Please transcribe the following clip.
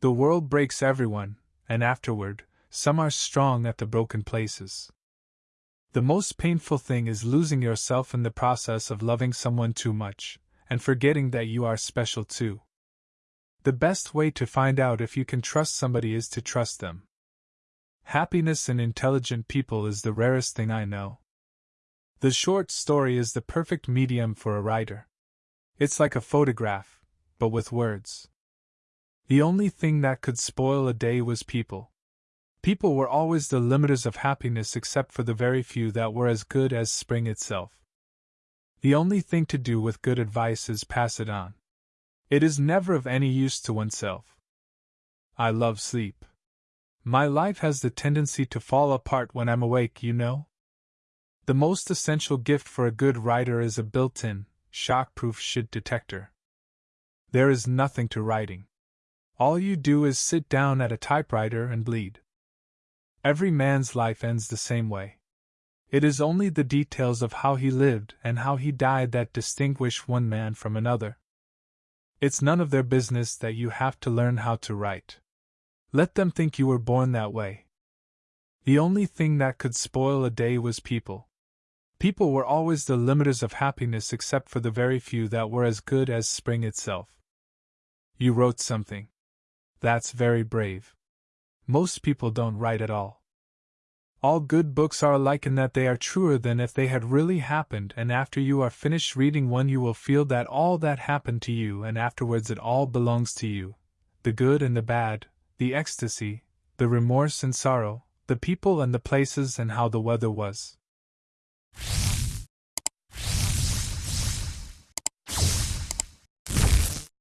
The world breaks everyone, and afterward, some are strong at the broken places. The most painful thing is losing yourself in the process of loving someone too much, and forgetting that you are special too. The best way to find out if you can trust somebody is to trust them. Happiness in intelligent people is the rarest thing I know. The short story is the perfect medium for a writer. It's like a photograph, but with words. The only thing that could spoil a day was people. People were always the limiters of happiness except for the very few that were as good as spring itself. The only thing to do with good advice is pass it on. It is never of any use to oneself. I love sleep. My life has the tendency to fall apart when I'm awake, you know? The most essential gift for a good writer is a built in, shock-proof shit detector. There is nothing to writing. All you do is sit down at a typewriter and bleed. Every man's life ends the same way. It is only the details of how he lived and how he died that distinguish one man from another. It's none of their business that you have to learn how to write. Let them think you were born that way. The only thing that could spoil a day was people. People were always the limiters of happiness except for the very few that were as good as spring itself. You wrote something. That's very brave. Most people don't write at all. All good books are alike in that they are truer than if they had really happened, and after you are finished reading one, you will feel that all that happened to you, and afterwards it all belongs to you the good and the bad, the ecstasy, the remorse and sorrow, the people and the places, and how the weather was.